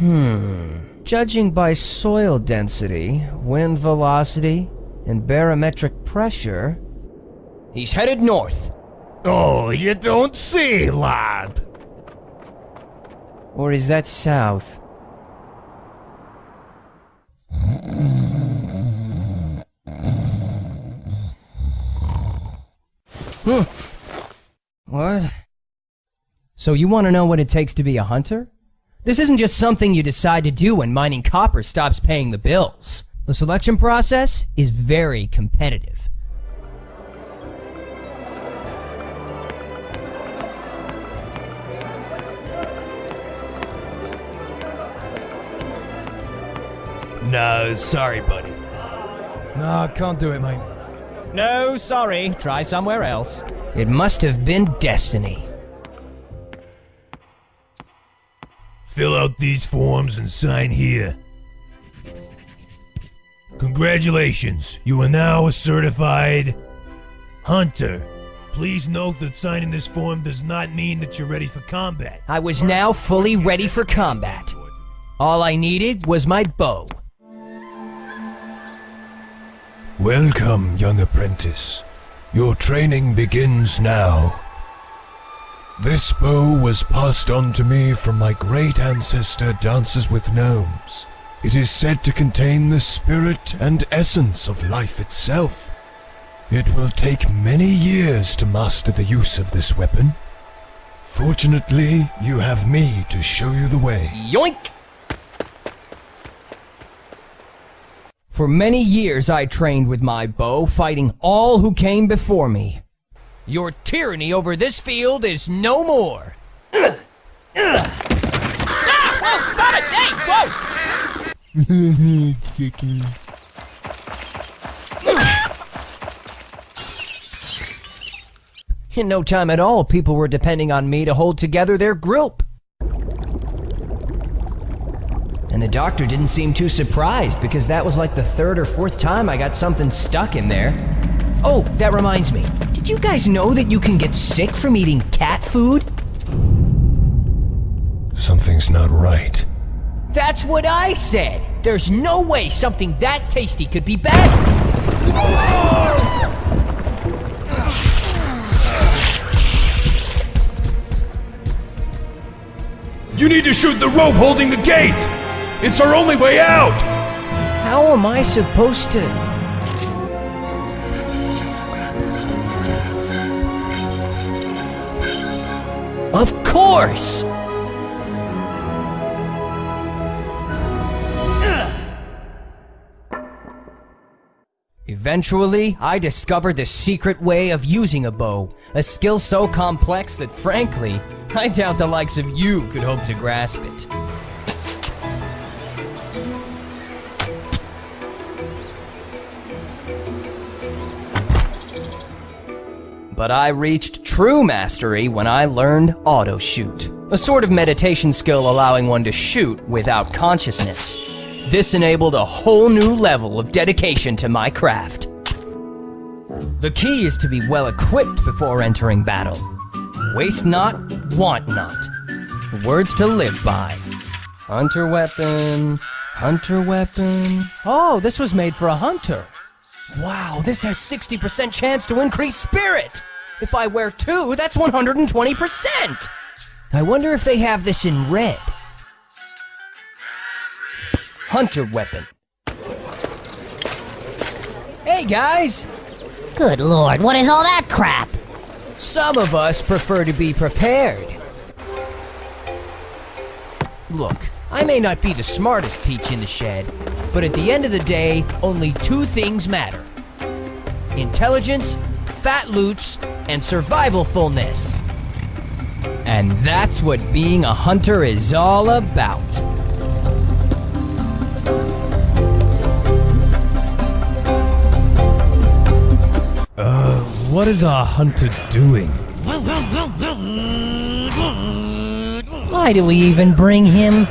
Hmm. Judging by soil density, wind velocity, and barometric pressure, he's headed north. Oh, you don't see, lad. Or is that south? Hmm. What? So you want to know what it takes to be a hunter? This isn't just something you decide to do when mining copper stops paying the bills. The selection process is very competitive. No, sorry, buddy. Nah, can't do it, mate. No, sorry. Try somewhere else. It must have been destiny. Fill out these forms and sign here. Congratulations, you are now a certified hunter. Please note that signing this form does not mean that you're ready for combat. I was now fully ready for combat. All I needed was my bow. Welcome, young apprentice. Your training begins now. This bow was passed on to me from my great ancestor Dances with Gnomes. It is said to contain the spirit and essence of life itself. It will take many years to master the use of this weapon. Fortunately, you have me to show you the way. Yoink! For many years I trained with my bow, fighting all who came before me. Your tyranny over this field is no more. ah! Whoa! Stop it! Hey! Whoa! In no time at all, people were depending on me to hold together their group. And the doctor didn't seem too surprised because that was like the third or fourth time I got something stuck in there. Oh, that reminds me. Did you guys know that you can get sick from eating cat food? Something's not right. That's what I said. There's no way something that tasty could be bad. You need to shoot the rope holding the gate! It's our only way out! How am I supposed to? Eventually, I discovered the secret way of using a bow, a skill so complex that frankly, I doubt the likes of you could hope to grasp it. But I reached true mastery when I learned auto shoot, a sort of meditation skill allowing one to shoot without consciousness. This enabled a whole new level of dedication to my craft. The key is to be well equipped before entering battle. Waste not, want not. Words to live by. Hunter weapon, hunter weapon. Oh, this was made for a hunter. Wow, this has 60% chance to increase spirit. If I wear two, that's 120%. I wonder if they have this in red. Hunter weapon. Hey guys! Good lord, what is all that crap? Some of us prefer to be prepared. Look, I may not be the smartest peach in the shed, but at the end of the day, only two things matter intelligence, fat loots, and survivalfulness. And that's what being a hunter is all about. Uh, what is our hunter doing? Why do we even bring him?